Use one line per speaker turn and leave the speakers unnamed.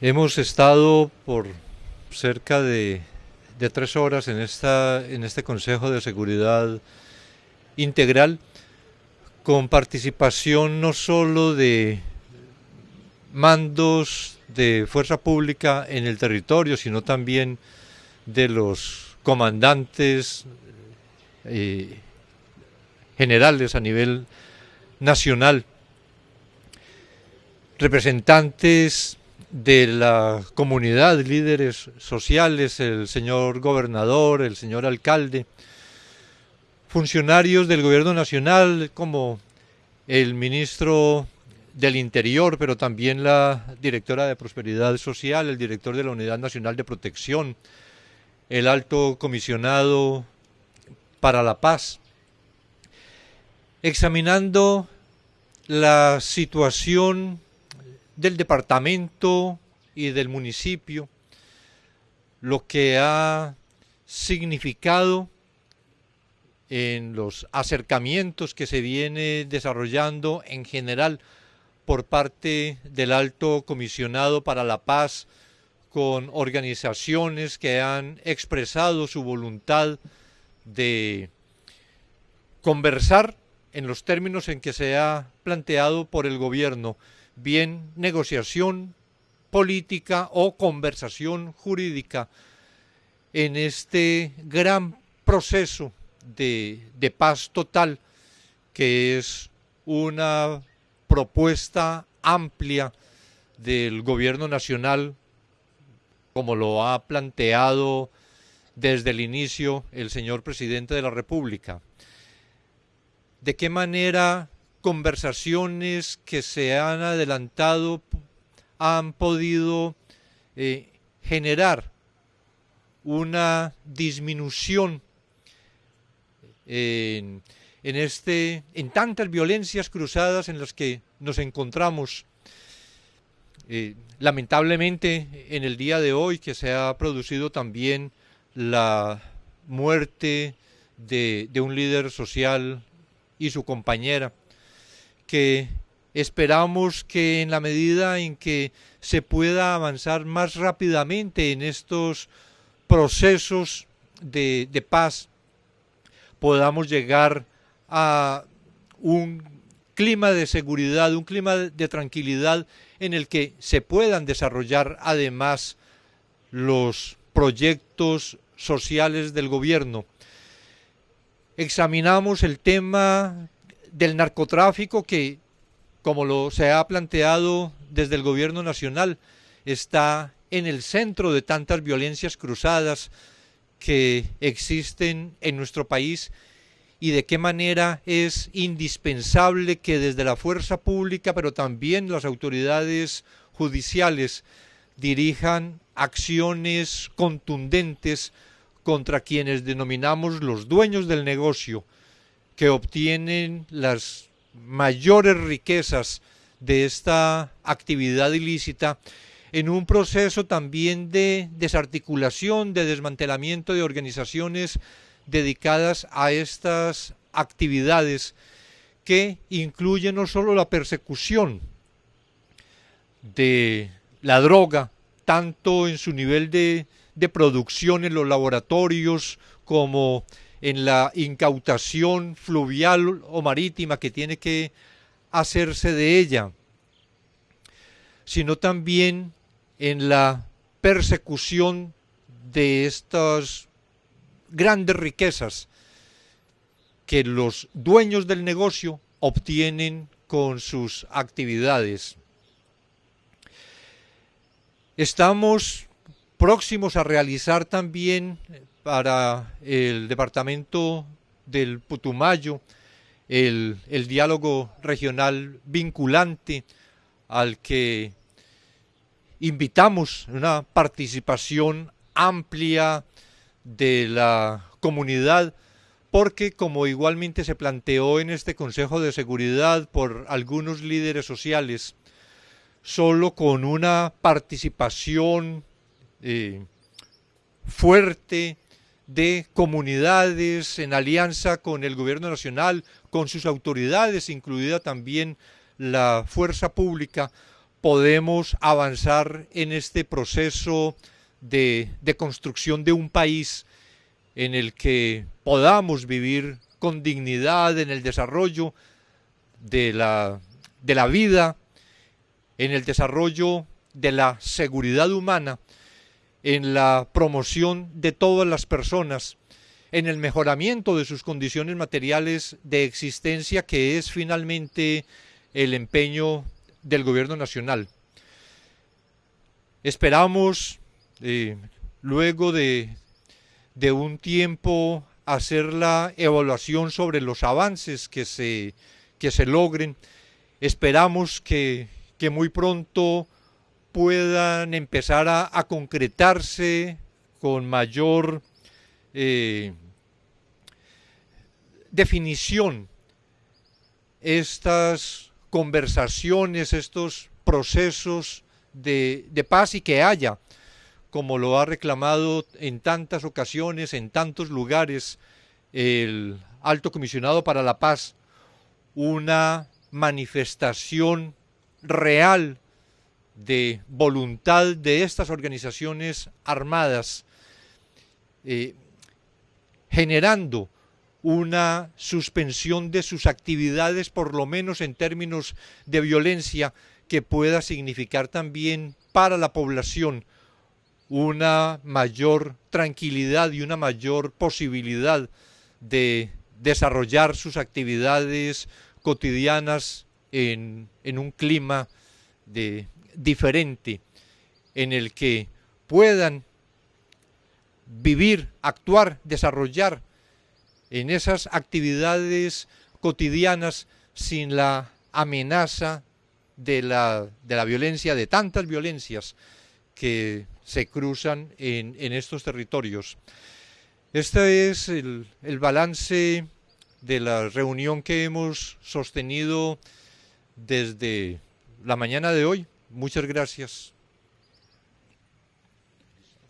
Hemos estado por cerca de, tres horas en, esta, en este Consejo de Seguridad Integral con participación no solo de mandos de fuerza pública en el territorio, sino también de los comandantes eh, generales a nivel nacional, representantes de la comunidad, líderes sociales, el señor gobernador, el señor alcalde, funcionarios del gobierno nacional como el ministro del Interior, pero también la directora de Prosperidad Social, el director de la Unidad Nacional de Protección, el alto comisionado para la paz, examinando la situación del departamento y del municipio, lo que ha significado en los acercamientos que se viene desarrollando en general por parte del alto comisionado para la paz con organizaciones que han expresado su voluntad de conversar en los términos en que se ha planteado por el gobierno bien negociación política o conversación jurídica en este gran proceso de, de paz total que es una propuesta amplia del gobierno nacional como lo ha planteado desde el inicio el señor presidente de la República. ¿De qué manera conversaciones que se han adelantado han podido eh, generar una disminución en, este, en tantas violencias cruzadas en las que nos encontramos. Eh, lamentablemente en el día de hoy que se ha producido también la muerte de un líder social y su compañera que esperamos que en la medida en que se pueda avanzar más rápidamente en estos procesos de, paz, podamos llegar a un clima de seguridad, un clima de tranquilidad en el que se puedan desarrollar además los proyectos sociales del gobierno. Examinamos el tema del narcotráfico que, como lo se ha planteado desde el gobierno nacional, está en el centro de tantas violencias cruzadas que existen en nuestro país y de qué manera es indispensable que desde la fuerza pública, pero también las autoridades judiciales, dirijan acciones contundentes contra quienes denominamos los dueños del negocio, que obtienen las mayores riquezas de esta actividad ilícita en un proceso también de desarticulación, de desmantelamiento de organizaciones dedicadas a estas actividades que incluyen no solo la persecución de la droga, tanto en su nivel de, de producción en los laboratorios como en la incautación fluvial o marítima que tiene que hacerse de ella, sino también en la persecución de estas grandes riquezas que los dueños del negocio obtienen con sus actividades. Estamos próximos a realizar también para el departamento del Putumayo, el, diálogo regional vinculante al que invitamos una participación amplia de la comunidad, porque como igualmente se planteó en este Consejo de Seguridad por algunos líderes sociales, solo con una participación eh, fuerte, de comunidades en alianza con el gobierno nacional, con sus autoridades, incluida también la fuerza pública, podemos avanzar en este proceso de, construcción de un país en el que podamos vivir con dignidad en el desarrollo de la, de la vida, en el desarrollo de la seguridad humana, en la promoción de todas las personas, en el mejoramiento de sus condiciones materiales de existencia, que es finalmente el empeño del gobierno nacional. Esperamos, eh, luego de, de un tiempo, hacer la evaluación sobre los avances que se, que se logren. Esperamos que, que muy pronto puedan empezar a, concretarse con mayor eh, definición estas conversaciones, estos procesos de, de, paz y que haya, como lo ha reclamado en tantas ocasiones, en tantos lugares, el alto comisionado para la paz, una manifestación real de voluntad de estas organizaciones armadas, eh, generando una suspensión de sus actividades, por lo menos en términos de violencia, que pueda significar también para la población una mayor tranquilidad y una mayor posibilidad de desarrollar sus actividades cotidianas en, en un clima de, diferente en el que puedan vivir, actuar, desarrollar en esas actividades cotidianas sin la amenaza de la, de la violencia, de tantas violencias que se cruzan en, en estos territorios. Este es el, el, balance de la reunión que hemos sostenido desde la mañana de hoy. Muchas gracias.